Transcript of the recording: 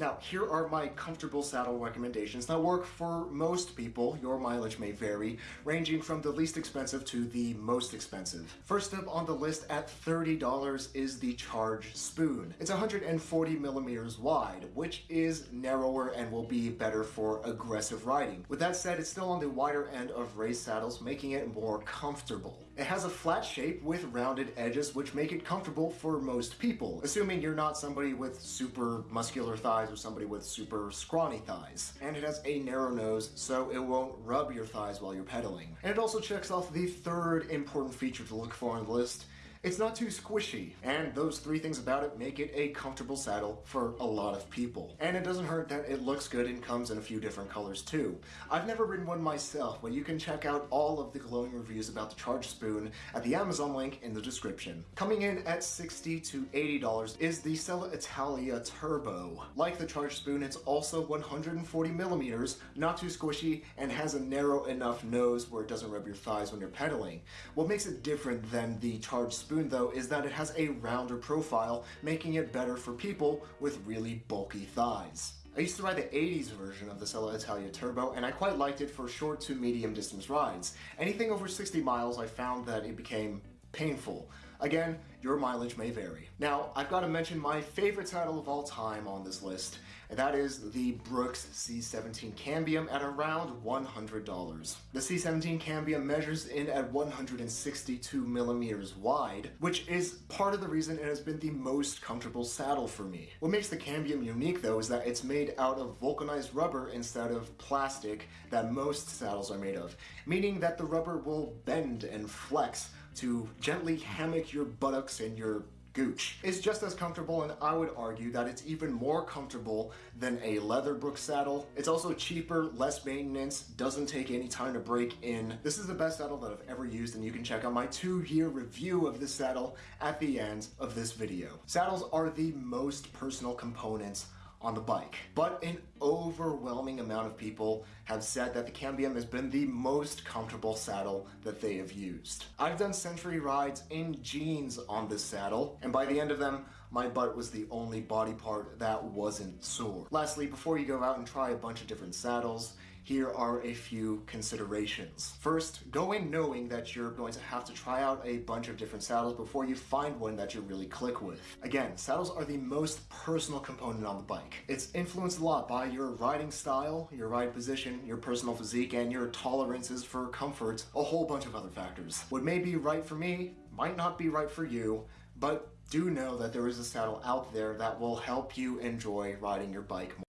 Now, here are my comfortable saddle recommendations that work for most people. Your mileage may vary, ranging from the least expensive to the most expensive. First up on the list at $30 is the Charge Spoon. It's 140 millimeters wide, which is narrower and will be better for aggressive riding. With that said, it's still on the wider end of race saddles, making it more comfortable. It has a flat shape with rounded edges, which make it comfortable for most people, assuming you're not somebody with super muscular thighs or somebody with super scrawny thighs. And it has a narrow nose, so it won't rub your thighs while you're pedaling. And it also checks off the third important feature to look for on the list, it's not too squishy, and those three things about it make it a comfortable saddle for a lot of people. And it doesn't hurt that it looks good and comes in a few different colors too. I've never ridden one myself, but you can check out all of the glowing reviews about the Charge Spoon at the Amazon link in the description. Coming in at 60 to $80 is the Selle Italia Turbo. Like the Charge Spoon, it's also 140 millimeters, not too squishy, and has a narrow enough nose where it doesn't rub your thighs when you're pedaling. What makes it different than the Charge Spoon spoon though is that it has a rounder profile, making it better for people with really bulky thighs. I used to ride the 80s version of the Selle Italia Turbo, and I quite liked it for short to medium distance rides. Anything over 60 miles, I found that it became painful. Again, your mileage may vary. Now, I've got to mention my favorite saddle of all time on this list, and that is the Brooks C17 Cambium at around $100. The C17 Cambium measures in at 162 millimeters wide, which is part of the reason it has been the most comfortable saddle for me. What makes the Cambium unique though is that it's made out of vulcanized rubber instead of plastic that most saddles are made of, meaning that the rubber will bend and flex to gently hammock your buttocks and your gooch. It's just as comfortable and I would argue that it's even more comfortable than a leather Brooks saddle. It's also cheaper, less maintenance, doesn't take any time to break in. This is the best saddle that I've ever used and you can check out my two-year review of this saddle at the end of this video. Saddles are the most personal components on the bike. But an overwhelming amount of people have said that the Cambium has been the most comfortable saddle that they have used. I've done century rides in jeans on this saddle, and by the end of them, my butt was the only body part that wasn't sore. Lastly, before you go out and try a bunch of different saddles, here are a few considerations. First, go in knowing that you're going to have to try out a bunch of different saddles before you find one that you really click with. Again, saddles are the most personal component on the bike. It's influenced a lot by your riding style, your ride position, your personal physique, and your tolerances for comfort, a whole bunch of other factors. What may be right for me might not be right for you, but do know that there is a saddle out there that will help you enjoy riding your bike more.